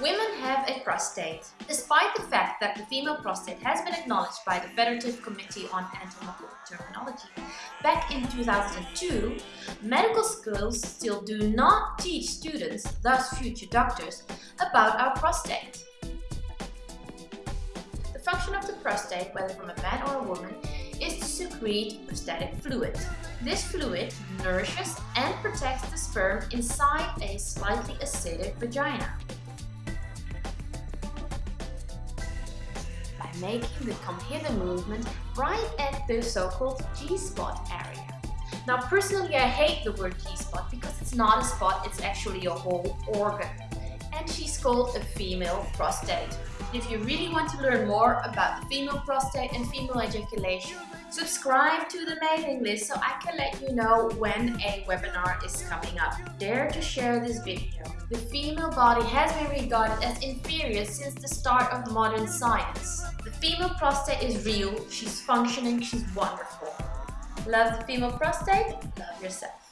Women have a prostate. Despite the fact that the female prostate has been acknowledged by the Federative Committee on Anatomical Terminology back in 2002, medical schools still do not teach students, thus future doctors, about our prostate. The function of the prostate, whether from a man or a woman, is to secrete prostatic fluid. This fluid nourishes and protects the sperm inside a slightly acidic vagina. Making the hither movement right at the so-called G-spot area. Now personally I hate the word G-spot because it's not a spot, it's actually a whole organ. And she's called a female prostate. If you really want to learn more about the female prostate and female ejaculation, subscribe to the mailing list so I can let you know when a webinar is coming up. Dare to share this video. The female body has been regarded as inferior since the start of modern science. The female prostate is real, she's functioning, she's wonderful. Love the female prostate? Love yourself.